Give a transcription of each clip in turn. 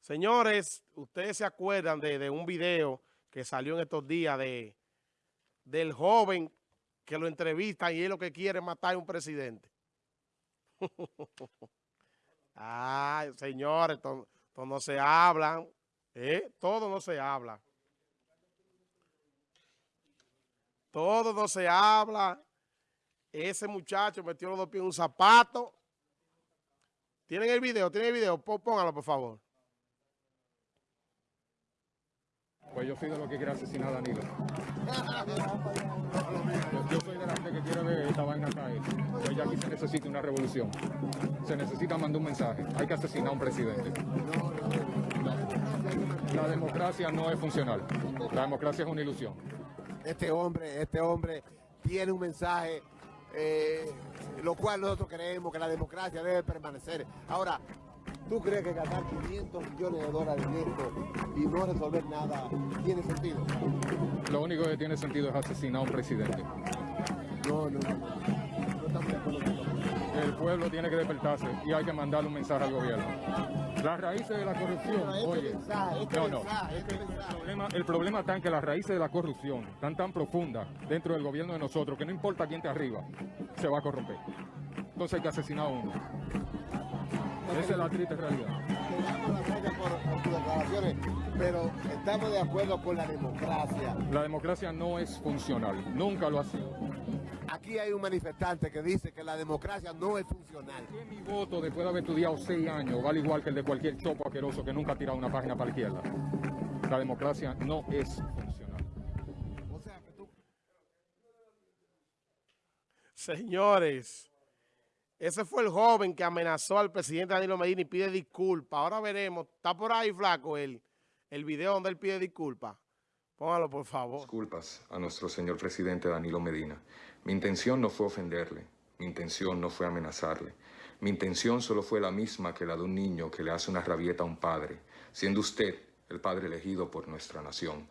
Señores, ustedes se acuerdan de, un video que salió en estos días de del joven que lo entrevista y es lo que quiere matar a un presidente. Ay, señores, todo, no se hablan, ¿eh? Todo no se habla. Todo no se habla. Ese muchacho metió los dos pies en un zapato. ¿Tienen el video? ¿Tienen el video? Póngalo, por favor. Pues yo soy de los que quiere asesinar a Danilo. Yo, soy de gente que quiere ver esta vaina caer. Pues ya aquí se necesita una revolución. Se necesita mandar un mensaje. Hay que asesinar a un presidente. La democracia no es funcional. La democracia es una ilusión. Este hombre, este hombre tiene un mensaje eh, lo cual nosotros creemos que la democracia debe permanecer. Ahora, ¿tú crees que gastar 500 millones de dólares en esto y no resolver nada tiene sentido? Lo único que tiene sentido es asesinar a un presidente. No, no, no. no estamos de acuerdo El pueblo tiene que despertarse y hay que mandarle un mensaje al gobierno. Las raíces de la corrupción, oye, no, no, el problema, el problema está en que las raíces de la corrupción están tan profundas dentro del gobierno de nosotros que no importa quién te arriba, se va a corromper. Entonces hay que asesinar a uno. Esa es la triste realidad. pero estamos de acuerdo con la democracia. La democracia no es funcional, nunca lo ha sido. Aquí hay un manifestante que dice que la democracia no es funcional. Mi voto, después de haber estudiado seis años, vale igual que el de cualquier chopo asqueroso que nunca ha tirado una página para la izquierda. La democracia no es funcional. Señores, ese fue el joven que amenazó al presidente Danilo Medina y pide disculpas. Ahora veremos, está por ahí flaco el, el video donde él pide disculpas. Póngalo, por favor. Disculpas a nuestro señor presidente Danilo Medina. Mi intención no fue ofenderle. Mi intención no fue amenazarle. Mi intención solo fue la misma que la de un niño que le hace una rabieta a un padre, siendo usted el padre elegido por nuestra nación.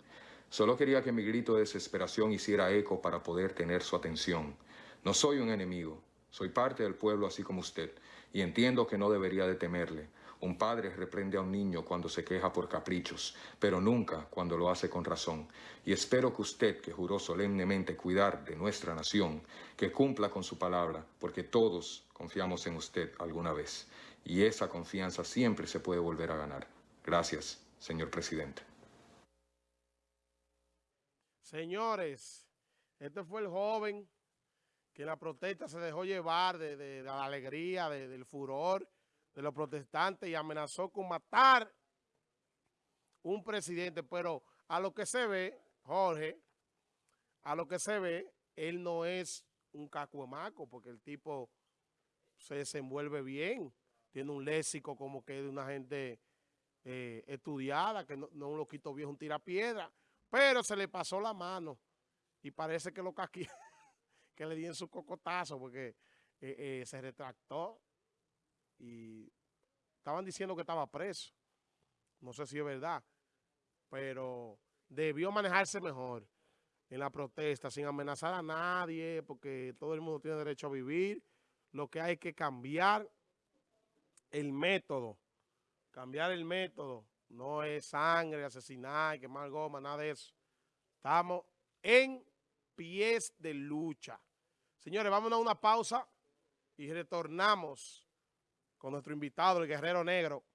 Solo quería que mi grito de desesperación hiciera eco para poder tener su atención. No soy un enemigo, soy parte del pueblo así como usted, y entiendo que no debería de temerle. Un padre reprende a un niño cuando se queja por caprichos, pero nunca cuando lo hace con razón. Y espero que usted, que juró solemnemente cuidar de nuestra nación, que cumpla con su palabra, porque todos confiamos en usted alguna vez. Y esa confianza siempre se puede volver a ganar. Gracias, señor presidente. Señores, este fue el joven que la protesta se dejó llevar de, la alegría, del furor de los protestantes y amenazó con matar un presidente, pero a lo que se ve, Jorge, a lo que se ve, él no es un cacuemaco, porque el tipo se desenvuelve bien, tiene un léxico como que de una gente eh, estudiada, que no, no un loquito viejo, un tirapiedra, pero se le pasó la mano y parece que lo caquí, que le di en su cocotazo, porque eh, eh, se retractó y estaban diciendo que estaba preso. No sé si es verdad, pero debió manejarse mejor en la protesta, sin amenazar a nadie, porque todo el mundo tiene derecho a vivir. Lo que hay que cambiar el método, cambiar el método. No es sangre, asesinar, quemar goma, nada de eso. Estamos en pies de lucha. Señores, vámonos a una pausa y retornamos con nuestro invitado, el Guerrero Negro.